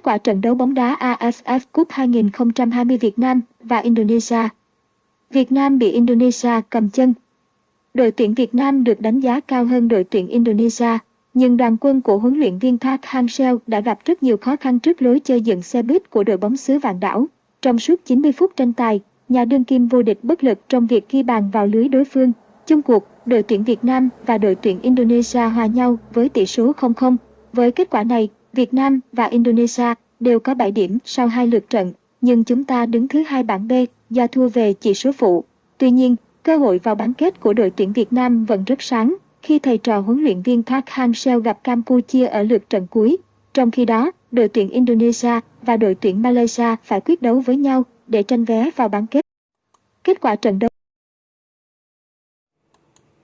Kết quả trận đấu bóng đá AFF Cup 2020 Việt Nam và Indonesia Việt Nam bị Indonesia cầm chân Đội tuyển Việt Nam được đánh giá cao hơn đội tuyển Indonesia, nhưng đoàn quân của huấn luyện viên Park Hang-seo đã gặp rất nhiều khó khăn trước lối chơi dựng xe buýt của đội bóng xứ vạn đảo. Trong suốt 90 phút tranh tài, nhà đương kim vô địch bất lực trong việc ghi bàn vào lưới đối phương. Chung cuộc, đội tuyển Việt Nam và đội tuyển Indonesia hòa nhau với tỷ số 0-0. Với kết quả này, Việt Nam và Indonesia đều có 7 điểm sau hai lượt trận, nhưng chúng ta đứng thứ hai bảng B do thua về chỉ số phụ. Tuy nhiên, cơ hội vào bán kết của đội tuyển Việt Nam vẫn rất sáng khi thầy trò huấn luyện viên Park Hang-seo gặp Campuchia ở lượt trận cuối. Trong khi đó, đội tuyển Indonesia và đội tuyển Malaysia phải quyết đấu với nhau để tranh vé vào bán kết. Kết quả trận đấu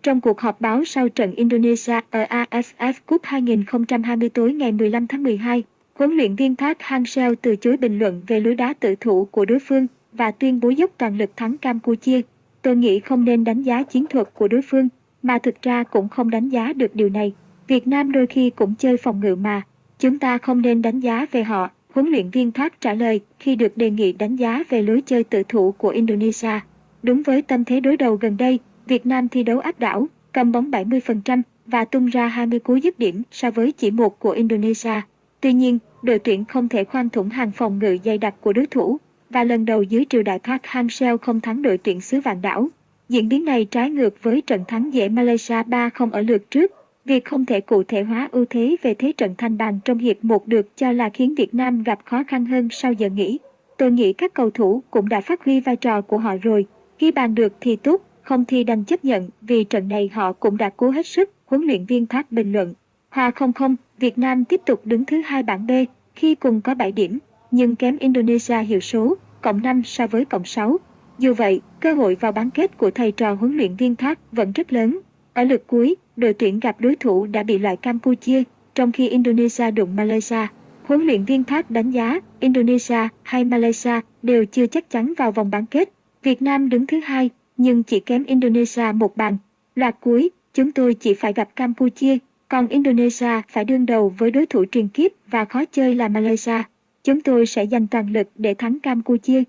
trong cuộc họp báo sau trận Indonesia ở AFF Cup 2020 tối ngày 15 tháng 12, huấn luyện viên Park Hang-seo từ chối bình luận về lối đá tự thủ của đối phương và tuyên bố dốc toàn lực thắng Campuchia. Tôi nghĩ không nên đánh giá chiến thuật của đối phương, mà thực ra cũng không đánh giá được điều này. Việt Nam đôi khi cũng chơi phòng ngự mà, chúng ta không nên đánh giá về họ, huấn luyện viên Park trả lời khi được đề nghị đánh giá về lối chơi tự thủ của Indonesia. Đúng với tâm thế đối đầu gần đây, Việt Nam thi đấu áp đảo, cầm bóng 70% và tung ra 20 cú dứt điểm so với chỉ một của Indonesia. Tuy nhiên, đội tuyển không thể khoan thủng hàng phòng ngự dày đặc của đối thủ và lần đầu dưới triều đại Park Hang-seo không thắng đội tuyển xứ vạn đảo. Diễn biến này trái ngược với trận thắng dễ Malaysia 3-0 ở lượt trước. Việc không thể cụ thể hóa ưu thế về thế trận thanh bàn trong hiệp một được cho là khiến Việt Nam gặp khó khăn hơn sau giờ nghỉ. Tôi nghĩ các cầu thủ cũng đã phát huy vai trò của họ rồi. Khi bàn được thì tốt, không thì đành chấp nhận vì trận này họ cũng đã cố hết sức, huấn luyện viên Park bình luận. Hòa 0-0, Việt Nam tiếp tục đứng thứ hai bảng B khi cùng có 7 điểm, nhưng kém Indonesia hiệu số, cộng 5 so với cộng 6. Dù vậy, cơ hội vào bán kết của thầy trò huấn luyện viên Park vẫn rất lớn. Ở lượt cuối, đội tuyển gặp đối thủ đã bị loại Campuchia, trong khi Indonesia đụng Malaysia. Huấn luyện viên Park đánh giá Indonesia hay Malaysia đều chưa chắc chắn vào vòng bán kết. Việt Nam đứng thứ hai, nhưng chỉ kém Indonesia một bàn. Loạt cuối, chúng tôi chỉ phải gặp Campuchia, còn Indonesia phải đương đầu với đối thủ truyền kiếp và khó chơi là Malaysia. Chúng tôi sẽ dành toàn lực để thắng Campuchia.